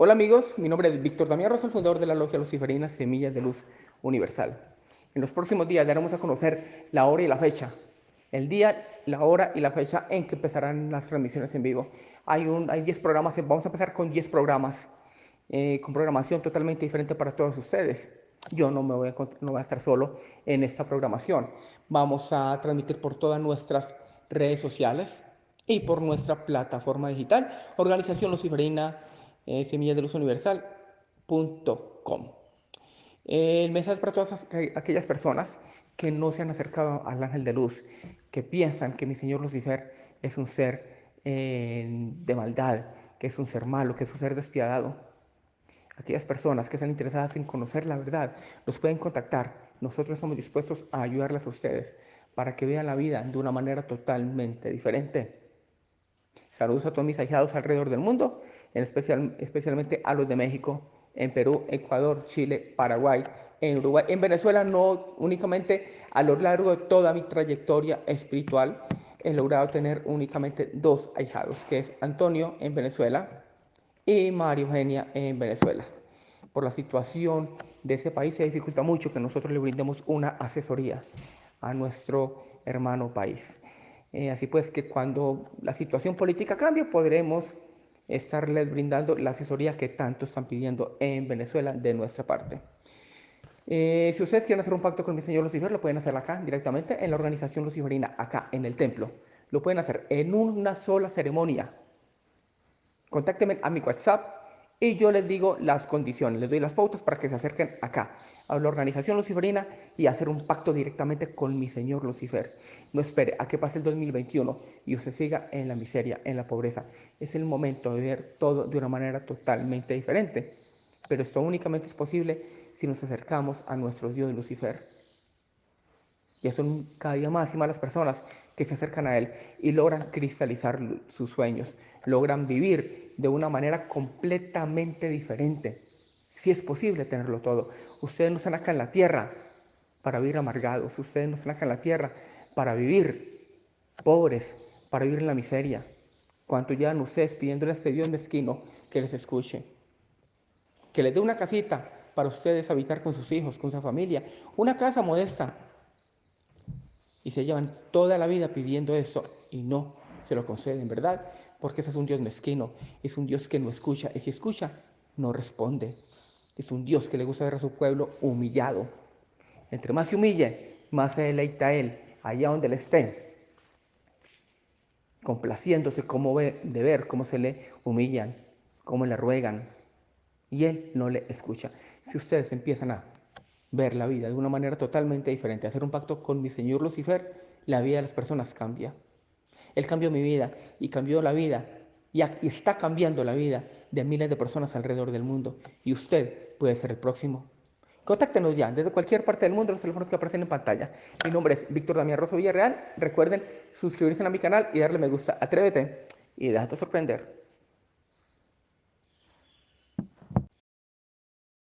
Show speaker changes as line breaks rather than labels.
Hola amigos, mi nombre es Víctor Damián Rosa, el fundador de la Logia Luciferina Semillas de Luz Universal. En los próximos días daremos a conocer la hora y la fecha, el día, la hora y la fecha en que empezarán las transmisiones en vivo. Hay, un, hay 10 programas, vamos a empezar con 10 programas, eh, con programación totalmente diferente para todos ustedes. Yo no, me voy a, no voy a estar solo en esta programación. Vamos a transmitir por todas nuestras redes sociales y por nuestra plataforma digital, Organización Luciferina eh, semillasdeluzuniversal.com. El mensaje para todas aquellas personas que no se han acercado al ángel de luz, que piensan que mi Señor Lucifer es un ser eh, de maldad, que es un ser malo, que es un ser despiadado. Aquellas personas que están interesadas en conocer la verdad, los pueden contactar. Nosotros estamos dispuestos a ayudarles a ustedes para que vean la vida de una manera totalmente diferente. Saludos a todos mis ahijados alrededor del mundo en especial, especialmente a los de México, en Perú, Ecuador, Chile, Paraguay, en Uruguay, en Venezuela, no únicamente a lo largo de toda mi trayectoria espiritual, he logrado tener únicamente dos ahijados, que es Antonio en Venezuela y María Eugenia en Venezuela. Por la situación de ese país se dificulta mucho que nosotros le brindemos una asesoría a nuestro hermano país. Eh, así pues que cuando la situación política cambie podremos estarles brindando la asesoría que tanto están pidiendo en Venezuela de nuestra parte. Eh, si ustedes quieren hacer un pacto con mi señor Lucifer, lo pueden hacer acá directamente en la organización luciferina, acá en el templo. Lo pueden hacer en una sola ceremonia. Contáctenme a mi WhatsApp y yo les digo las condiciones, les doy las pautas para que se acerquen acá, a la organización luciferina y hacer un pacto directamente con mi señor Lucifer. No espere a que pase el 2021 y usted siga en la miseria, en la pobreza. Es el momento de ver todo de una manera totalmente diferente. Pero esto únicamente es posible si nos acercamos a nuestro Dios Lucifer. Ya son cada día más y más las personas que se acercan a Él y logran cristalizar sus sueños, logran vivir de una manera completamente diferente. Si es posible tenerlo todo. Ustedes no están acá en la tierra para vivir amargados, ustedes no están acá en la tierra para vivir pobres, para vivir en la miseria. Cuanto ya ustedes pidiéndole a ese Dios mezquino que les escuche, que les dé una casita para ustedes habitar con sus hijos, con su familia, una casa modesta, y se llevan toda la vida pidiendo eso y no se lo conceden, ¿verdad? Porque ese es un Dios mezquino, es un Dios que no escucha, y si escucha, no responde. Es un Dios que le gusta ver a su pueblo humillado. Entre más se humille, más se deleita él, allá donde le esté, complaciéndose cómo ve, de ver cómo se le humillan, cómo le ruegan, y él no le escucha. Si ustedes empiezan a ver la vida de una manera totalmente diferente, hacer un pacto con mi Señor Lucifer, la vida de las personas cambia. Él cambió mi vida y cambió la vida y está cambiando la vida de miles de personas alrededor del mundo. Y usted puede ser el próximo. Contáctenos ya desde cualquier parte del mundo, los teléfonos que aparecen en pantalla. Mi nombre es Víctor Damián Rosso Villarreal. Recuerden suscribirse a mi canal y darle me gusta. Atrévete y déjate sorprender.